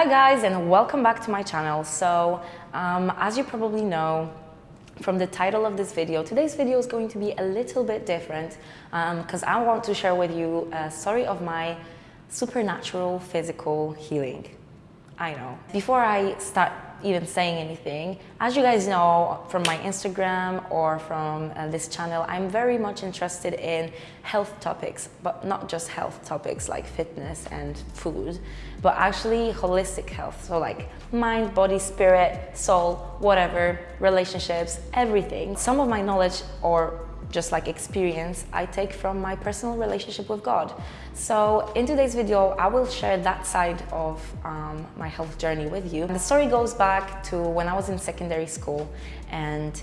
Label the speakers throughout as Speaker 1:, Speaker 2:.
Speaker 1: Hi guys and welcome back to my channel. So um, as you probably know from the title of this video, today's video is going to be a little bit different because um, I want to share with you a story of my supernatural physical healing. I know. Before I start even saying anything. As you guys know from my Instagram or from uh, this channel, I'm very much interested in health topics, but not just health topics like fitness and food, but actually holistic health. So like mind, body, spirit, soul, whatever, relationships, everything. Some of my knowledge or just like experience I take from my personal relationship with God. So in today's video, I will share that side of um, my health journey with you. The story goes back to when I was in secondary school and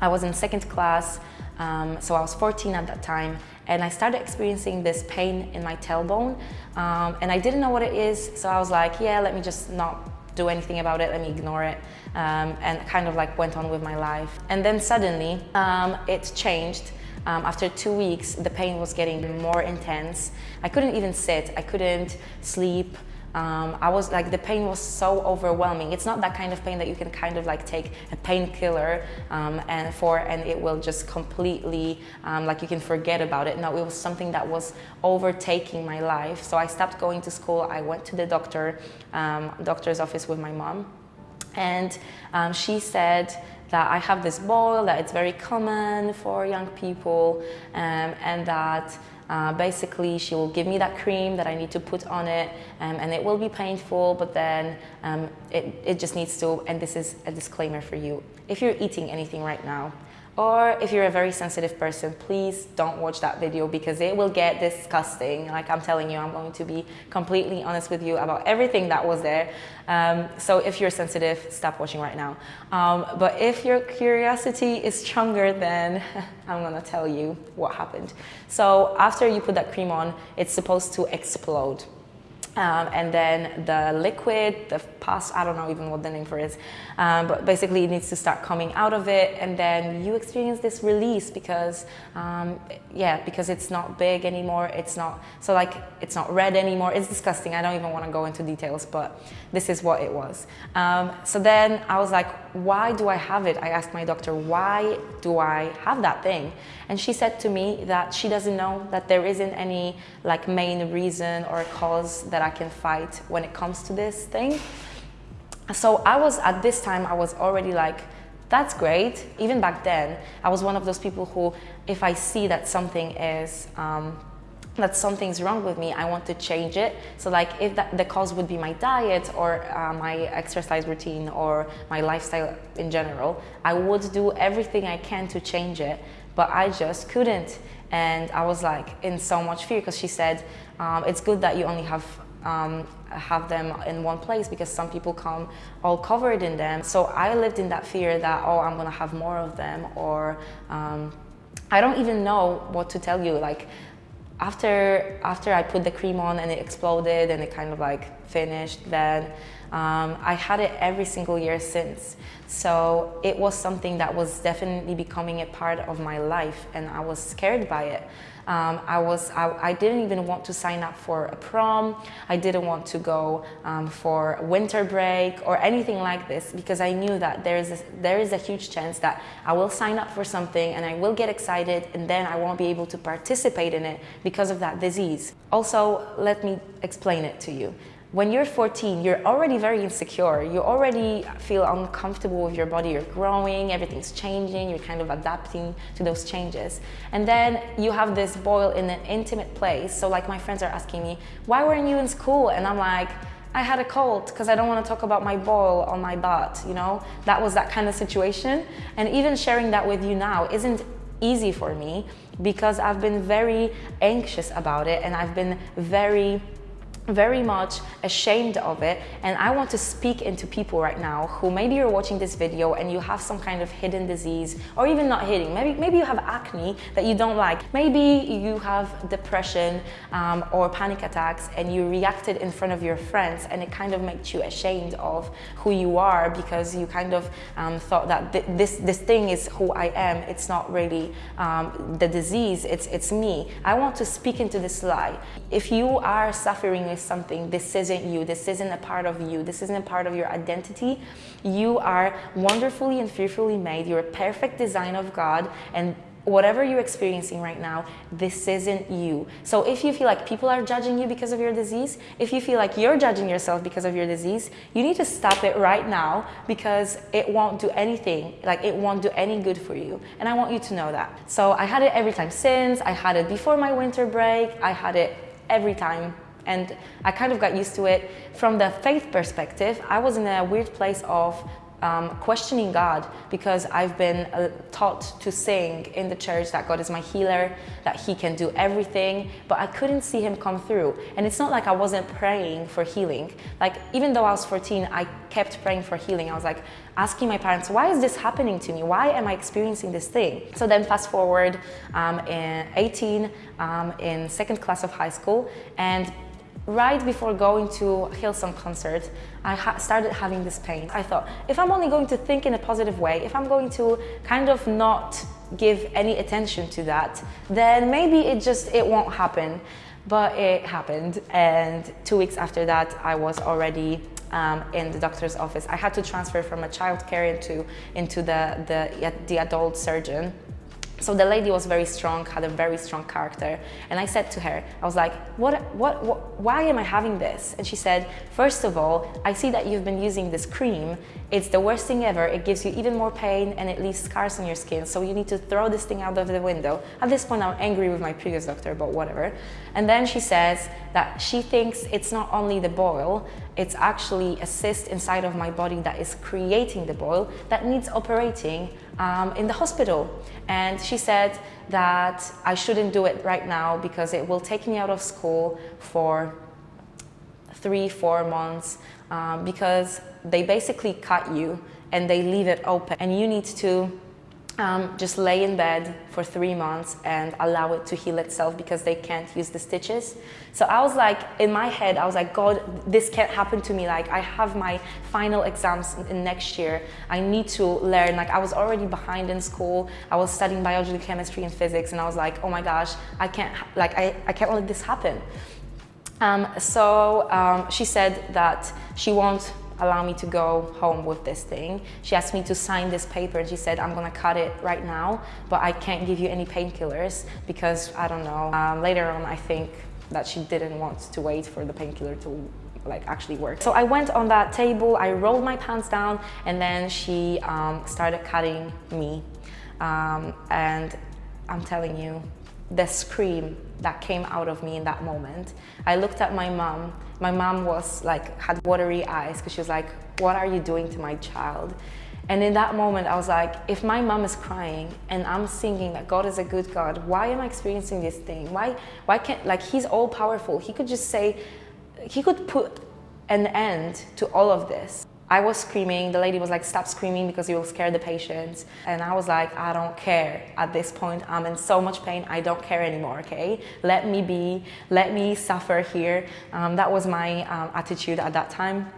Speaker 1: I was in second class, um, so I was 14 at that time, and I started experiencing this pain in my tailbone, um, and I didn't know what it is, so I was like, yeah, let me just not do anything about it, let me ignore it, um, and kind of like went on with my life. And then suddenly um, it changed. Um, after two weeks, the pain was getting more intense. I couldn't even sit, I couldn't sleep, um, I was like, the pain was so overwhelming. It's not that kind of pain that you can kind of like take a painkiller um, and for and it will just completely, um, like you can forget about it. No, it was something that was overtaking my life. So I stopped going to school. I went to the doctor, um, doctor's office with my mom. And um, she said, that I have this boil, that it's very common for young people, um, and that uh, basically, she will give me that cream that I need to put on it um, and it will be painful, but then um, it, it just needs to, and this is a disclaimer for you, if you're eating anything right now, or if you're a very sensitive person, please don't watch that video because it will get disgusting. Like I'm telling you, I'm going to be completely honest with you about everything that was there. Um, so if you're sensitive, stop watching right now. Um, but if your curiosity is stronger, then I'm gonna tell you what happened. So after you put that cream on, it's supposed to explode. Um, and then the liquid, the pus, I don't know even what the name for it is, um, but basically it needs to start coming out of it and then you experience this release because, um, yeah, because it's not big anymore, it's not, so like, it's not red anymore, it's disgusting, I don't even want to go into details, but this is what it was. Um, so then I was like, why do I have it? I asked my doctor, why do I have that thing? And she said to me that she doesn't know that there isn't any like main reason or cause that I I can fight when it comes to this thing. So I was, at this time, I was already like, that's great. Even back then, I was one of those people who, if I see that something is, um, that something's wrong with me, I want to change it. So like if that, the cause would be my diet or uh, my exercise routine or my lifestyle in general, I would do everything I can to change it, but I just couldn't. And I was like in so much fear because she said, um, it's good that you only have um, have them in one place because some people come all covered in them. So I lived in that fear that, oh, I'm gonna have more of them or um, I don't even know what to tell you. Like after, after I put the cream on and it exploded and it kind of like finished, then um, I had it every single year since. So it was something that was definitely becoming a part of my life and I was scared by it. Um, I, was, I, I, didn't even want to sign up for a prom. I didn't want to go um, for winter break or anything like this because I knew that there is, a, there is a huge chance that I will sign up for something and I will get excited and then I won't be able to participate in it because of that disease. Also, let me explain it to you. When you're 14, you're already very insecure. You already feel uncomfortable with your body. You're growing, everything's changing, you're kind of adapting to those changes. And then you have this boil in an intimate place. So like my friends are asking me, why weren't you in school? And I'm like, I had a cold because I don't want to talk about my boil on my butt, you know? That was that kind of situation. And even sharing that with you now isn't easy for me because I've been very anxious about it and I've been very very much ashamed of it. And I want to speak into people right now who maybe you're watching this video and you have some kind of hidden disease or even not hidden. Maybe maybe you have acne that you don't like. Maybe you have depression um, or panic attacks and you reacted in front of your friends and it kind of makes you ashamed of who you are because you kind of um, thought that th this this thing is who I am. It's not really um, the disease. It's it's me. I want to speak into this lie. If you are suffering something. This isn't you. This isn't a part of you. This isn't a part of your identity. You are wonderfully and fearfully made. You're a perfect design of God, and whatever you're experiencing right now, this isn't you. So if you feel like people are judging you because of your disease, if you feel like you're judging yourself because of your disease, you need to stop it right now because it won't do anything, like it won't do any good for you. And I want you to know that. So I had it every time since, I had it before my winter break, I had it every time and I kind of got used to it. From the faith perspective, I was in a weird place of um, questioning God because I've been uh, taught to sing in the church that God is my healer, that He can do everything, but I couldn't see Him come through. And it's not like I wasn't praying for healing. Like, even though I was 14, I kept praying for healing. I was like asking my parents, why is this happening to me? Why am I experiencing this thing? So then, fast forward um, in 18, um, in second class of high school, and right before going to Hillsong concert, I ha started having this pain. I thought, if I'm only going to think in a positive way, if I'm going to kind of not give any attention to that, then maybe it just, it won't happen. But it happened. And two weeks after that, I was already um, in the doctor's office. I had to transfer from a child care into, into the, the, the adult surgeon. So the lady was very strong, had a very strong character. And I said to her, I was like, what, what, what, why am I having this? And she said, first of all, I see that you've been using this cream. It's the worst thing ever. It gives you even more pain and it leaves scars on your skin. So you need to throw this thing out of the window. At this point, I'm angry with my previous doctor, but whatever. And then she says that she thinks it's not only the boil, it's actually a cyst inside of my body that is creating the boil that needs operating um, in the hospital. And she said that I shouldn't do it right now because it will take me out of school for three, four months um, because they basically cut you and they leave it open and you need to um, just lay in bed for three months and allow it to heal itself because they can't use the stitches. So I was like, in my head, I was like, God, this can't happen to me. Like I have my final exams in next year. I need to learn. Like I was already behind in school. I was studying biology, chemistry and physics. And I was like, oh my gosh, I can't, like, I, I can't let this happen. Um, so um, she said that she won't allow me to go home with this thing. She asked me to sign this paper and she said, I'm gonna cut it right now, but I can't give you any painkillers because I don't know. Um, later on, I think that she didn't want to wait for the painkiller to like actually work. So I went on that table, I rolled my pants down and then she um, started cutting me. Um, and I'm telling you, the scream that came out of me in that moment. I looked at my mom. My mom was like, had watery eyes because she was like, what are you doing to my child? And in that moment, I was like, if my mom is crying and I'm singing that God is a good God, why am I experiencing this thing? Why, why can't, like, he's all powerful. He could just say, he could put an end to all of this. I was screaming, the lady was like, stop screaming because you will scare the patients. And I was like, I don't care. At this point, I'm in so much pain, I don't care anymore, okay? Let me be, let me suffer here. Um, that was my um, attitude at that time.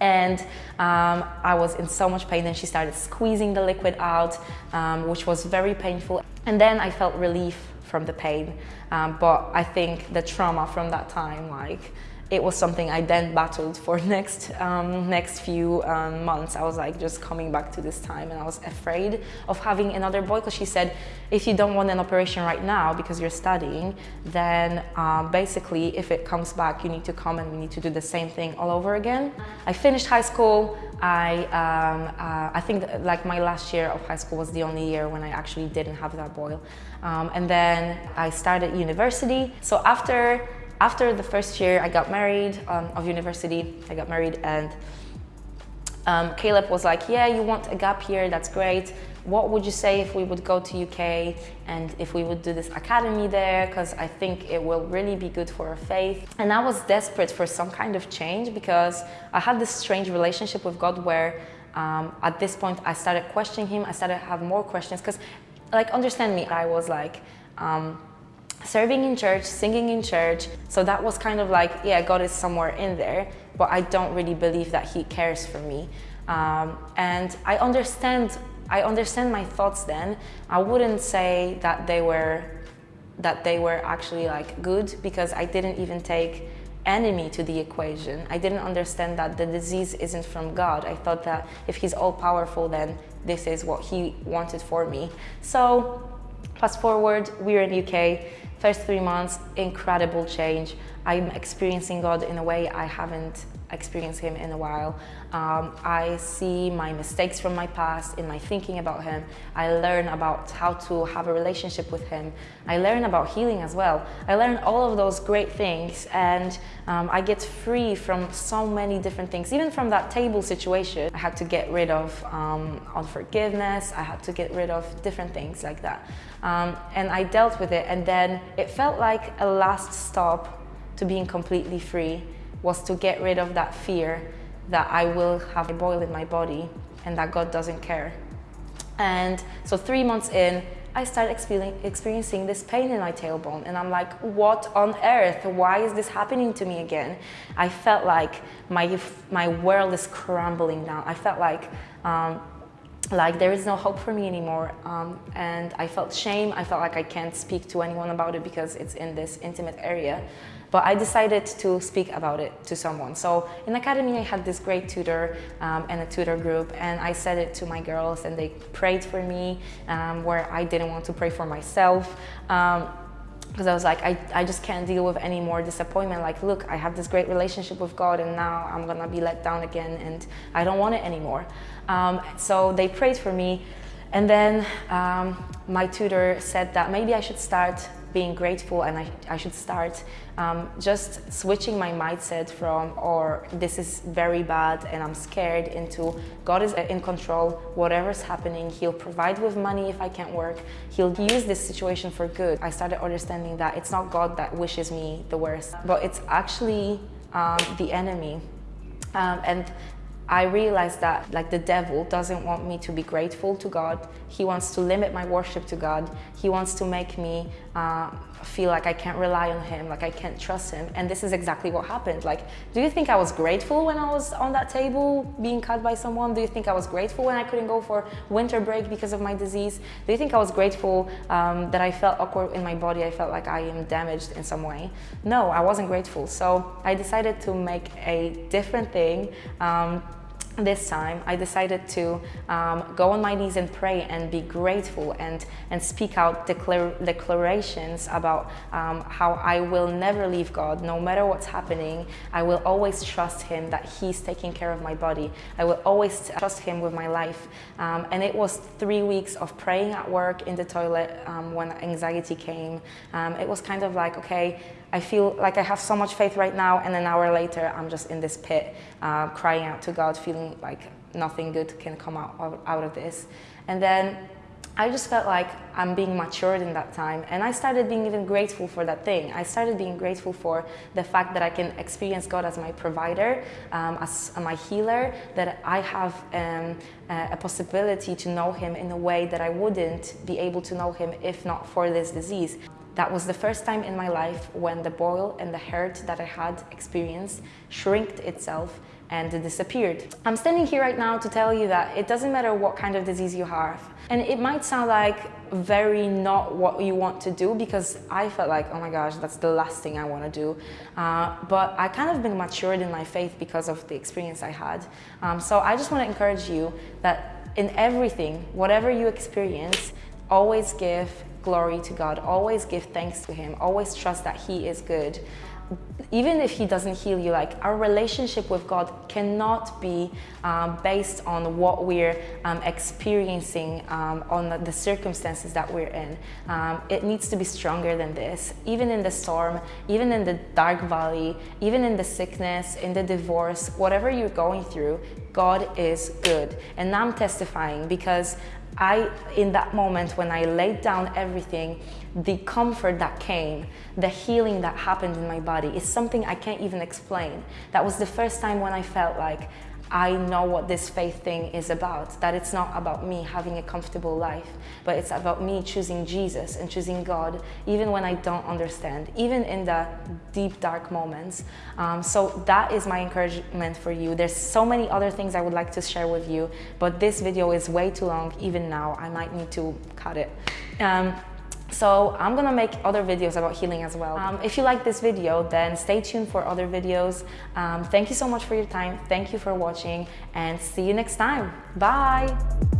Speaker 1: And um, I was in so much pain and she started squeezing the liquid out, um, which was very painful. And then I felt relief from the pain. Um, but I think the trauma from that time, like, it was something I then battled for next um, next few um, months. I was like just coming back to this time and I was afraid of having another boy because she said if you don't want an operation right now because you're studying then um, basically if it comes back you need to come and we need to do the same thing all over again. I finished high school. I, um, uh, I think like my last year of high school was the only year when I actually didn't have that boil. Um, and then I started university. So after after the first year, I got married um, of university. I got married and um, Caleb was like, yeah, you want a gap year, that's great. What would you say if we would go to UK and if we would do this academy there? Because I think it will really be good for our faith. And I was desperate for some kind of change because I had this strange relationship with God where um, at this point I started questioning him. I started to have more questions because like, understand me, I was like, um, serving in church, singing in church. So that was kind of like, yeah, God is somewhere in there, but I don't really believe that He cares for me. Um, and I understand, I understand my thoughts then. I wouldn't say that they were, that they were actually like good because I didn't even take enemy to the equation. I didn't understand that the disease isn't from God. I thought that if he's all powerful, then this is what he wanted for me. So fast forward, we're in UK, first three months, incredible change. I'm experiencing God in a way I haven't experienced Him in a while. Um, I see my mistakes from my past in my thinking about Him. I learn about how to have a relationship with Him. I learn about healing as well. I learn all of those great things and um, I get free from so many different things. Even from that table situation, I had to get rid of um, unforgiveness. I had to get rid of different things like that. Um, and I dealt with it and then it felt like a last stop to being completely free was to get rid of that fear that I will have a boil in my body and that God doesn't care. And so three months in, I started experiencing this pain in my tailbone and I'm like, what on earth? Why is this happening to me again? I felt like my, my world is crumbling down. I felt like, um, like there is no hope for me anymore. Um, and I felt shame. I felt like I can't speak to anyone about it because it's in this intimate area. But I decided to speak about it to someone. So in academy, I had this great tutor um, and a tutor group, and I said it to my girls, and they prayed for me um, where I didn't want to pray for myself. Um, because I was like, I, I just can't deal with any more disappointment. Like, look, I have this great relationship with God and now I'm gonna be let down again and I don't want it anymore. Um, so they prayed for me. And then um, my tutor said that maybe I should start being grateful and I, I should start um, just switching my mindset from or this is very bad and I'm scared into God is in control, whatever's happening, he'll provide with money if I can't work, he'll use this situation for good. I started understanding that it's not God that wishes me the worst, but it's actually um, the enemy. Um, and I realized that like the devil doesn't want me to be grateful to God. He wants to limit my worship to God. He wants to make me uh, feel like I can't rely on him, like I can't trust him. And this is exactly what happened. Like, do you think I was grateful when I was on that table being cut by someone? Do you think I was grateful when I couldn't go for winter break because of my disease? Do you think I was grateful um, that I felt awkward in my body? I felt like I am damaged in some way? No, I wasn't grateful. So I decided to make a different thing um, this time I decided to um, go on my knees and pray and be grateful and, and speak out declar declarations about um, how I will never leave God no matter what's happening. I will always trust Him that He's taking care of my body. I will always trust Him with my life. Um, and it was three weeks of praying at work in the toilet um, when anxiety came. Um, it was kind of like, okay, I feel like I have so much faith right now and an hour later I'm just in this pit uh, crying out to God feeling like nothing good can come out of, out of this and then I just felt like I'm being matured in that time and I started being even grateful for that thing. I started being grateful for the fact that I can experience God as my provider, um, as my healer, that I have um, a possibility to know Him in a way that I wouldn't be able to know Him if not for this disease. That was the first time in my life when the boil and the hurt that I had experienced shrinked itself and disappeared. I'm standing here right now to tell you that it doesn't matter what kind of disease you have. And it might sound like very not what you want to do because I felt like, oh my gosh, that's the last thing I want to do. Uh, but I kind of been matured in my faith because of the experience I had. Um, so I just want to encourage you that in everything, whatever you experience, always give glory to God, always give thanks to Him, always trust that He is good. Even if He doesn't heal you, like our relationship with God cannot be um, based on what we're um, experiencing, um, on the circumstances that we're in. Um, it needs to be stronger than this. Even in the storm, even in the dark valley, even in the sickness, in the divorce, whatever you're going through, God is good. And I'm testifying because I, in that moment when I laid down everything, the comfort that came, the healing that happened in my body is something I can't even explain. That was the first time when I felt like I know what this faith thing is about, that it's not about me having a comfortable life, but it's about me choosing Jesus and choosing God, even when I don't understand, even in the deep, dark moments. Um, so that is my encouragement for you. There's so many other things I would like to share with you, but this video is way too long, even now. I might need to cut it. Um, So I'm gonna make other videos about healing as well. Um, if you like this video, then stay tuned for other videos. Um, thank you so much for your time. Thank you for watching and see you next time. Bye.